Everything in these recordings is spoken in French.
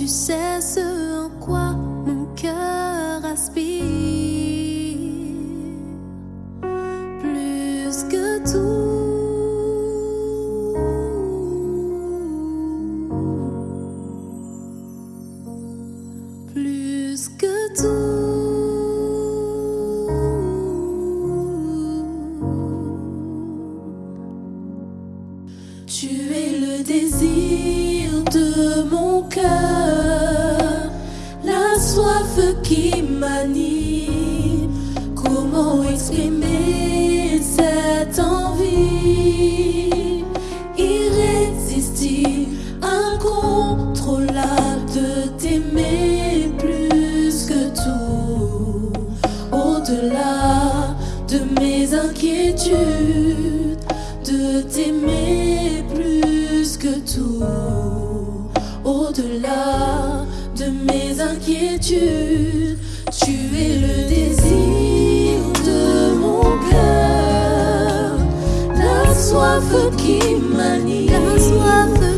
tu sais ce en quoi mon cœur aspire plus que tout. Plus que tout. Tu es le désir de mon cœur. Comment exprimer cette envie irrésistible, incontrôlable de t'aimer plus que tout, au-delà de mes inquiétudes, de t'aimer plus que tout, au-delà de mes inquiétudes tu es le désir de mon cœur, la soif qui manie, la soif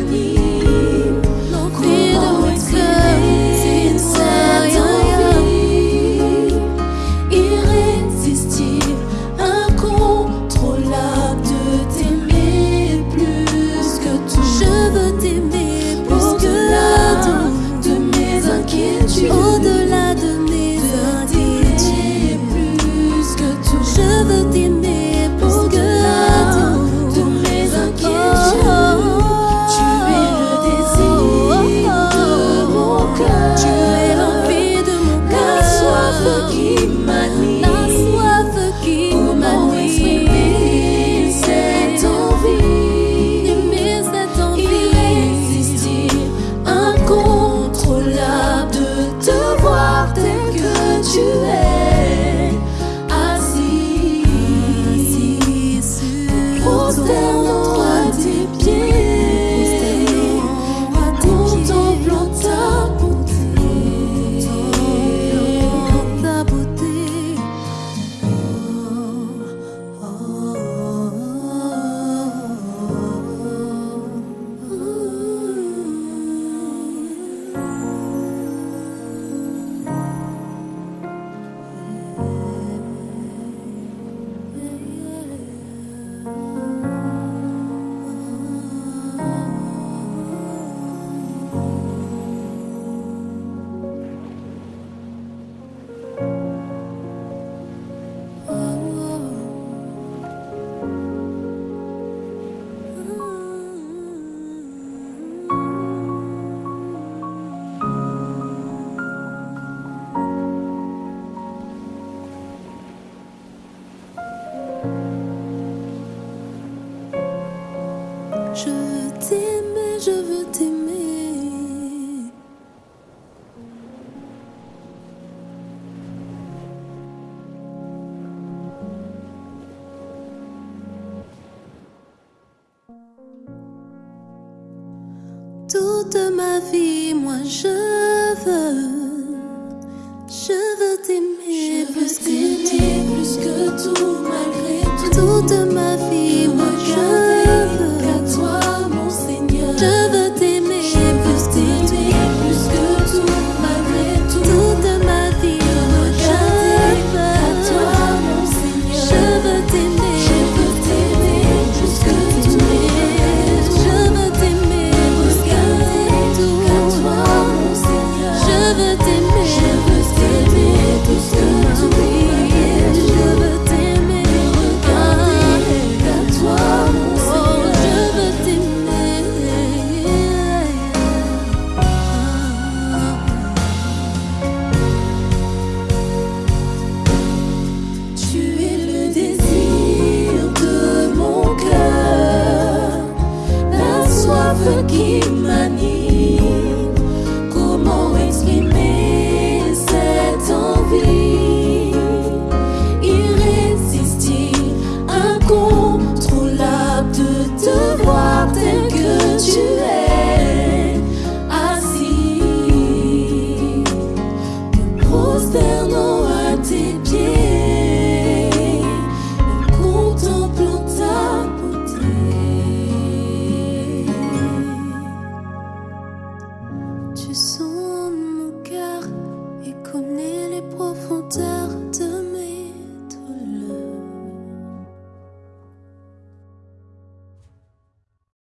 они. Je veux t'aimer, je veux t'aimer. Toute ma vie, moi je veux, je veux t'aimer plus que tout, malgré tout. Toute ma vie. 去所